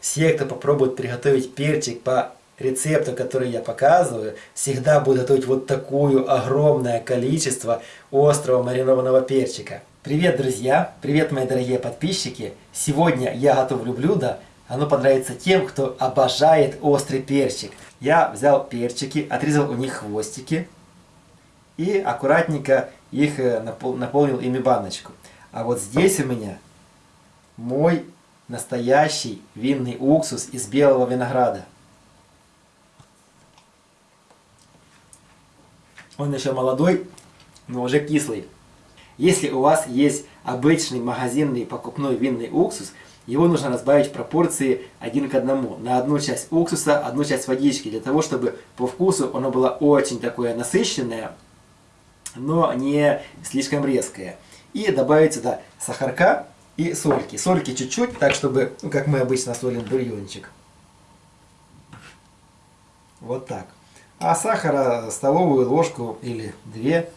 все, кто попробует приготовить перчик по рецепту, который я показываю, всегда будут готовить вот такое огромное количество острого маринованного перчика. Привет, друзья! Привет, мои дорогие подписчики! Сегодня я готовлю блюдо, оно понравится тем, кто обожает острый перчик. Я взял перчики, отрезал у них хвостики и аккуратненько их э, наполнил ими баночку. А вот здесь у меня мой настоящий винный уксус из белого винограда. Он еще молодой, но уже кислый. Если у вас есть обычный магазинный покупной винный уксус, его нужно разбавить в пропорции один к одному. На одну часть уксуса, одну часть водички, для того, чтобы по вкусу оно было очень такое насыщенное, но не слишком резкое. И добавить сюда сахарка и сольки. Сольки чуть-чуть, так чтобы, ну, как мы обычно солим бульончик. Вот так. А сахара столовую ложку или две,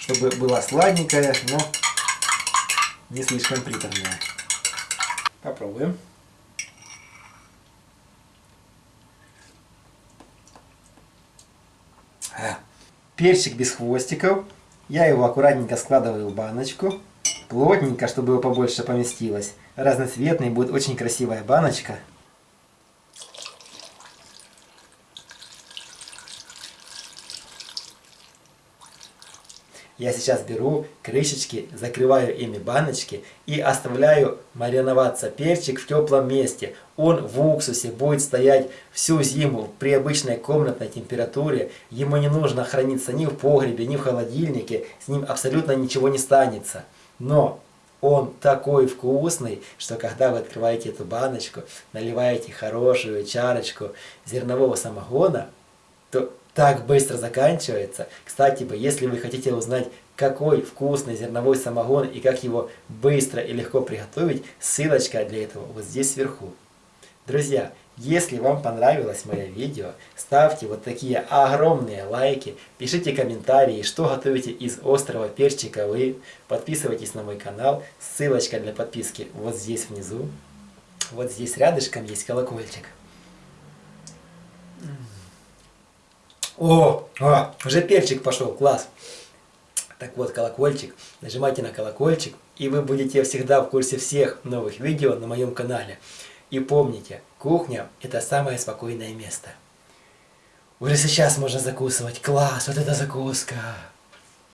чтобы была сладенькая, но не слишком приторная. Попробуем. А, перчик без хвостиков. Я его аккуратненько складываю в баночку плотненько, чтобы его побольше поместилось. Разноцветный, будет очень красивая баночка. Я сейчас беру крышечки, закрываю ими баночки и оставляю мариноваться перчик в теплом месте. Он в уксусе будет стоять всю зиму при обычной комнатной температуре. Ему не нужно храниться ни в погребе, ни в холодильнике. С ним абсолютно ничего не станется. Но он такой вкусный, что когда вы открываете эту баночку, наливаете хорошую чарочку зернового самогона, то так быстро заканчивается. Кстати, если вы хотите узнать, какой вкусный зерновой самогон и как его быстро и легко приготовить, ссылочка для этого вот здесь сверху. Друзья, если вам понравилось мое видео, ставьте вот такие огромные лайки, пишите комментарии, что готовите из острого перчика вы, подписывайтесь на мой канал, ссылочка для подписки вот здесь внизу, вот здесь рядышком есть колокольчик. О, а, уже перчик пошел, класс. Так вот, колокольчик, нажимайте на колокольчик, и вы будете всегда в курсе всех новых видео на моем канале. И помните, кухня – это самое спокойное место. Уже сейчас можно закусывать. Класс, вот это закуска!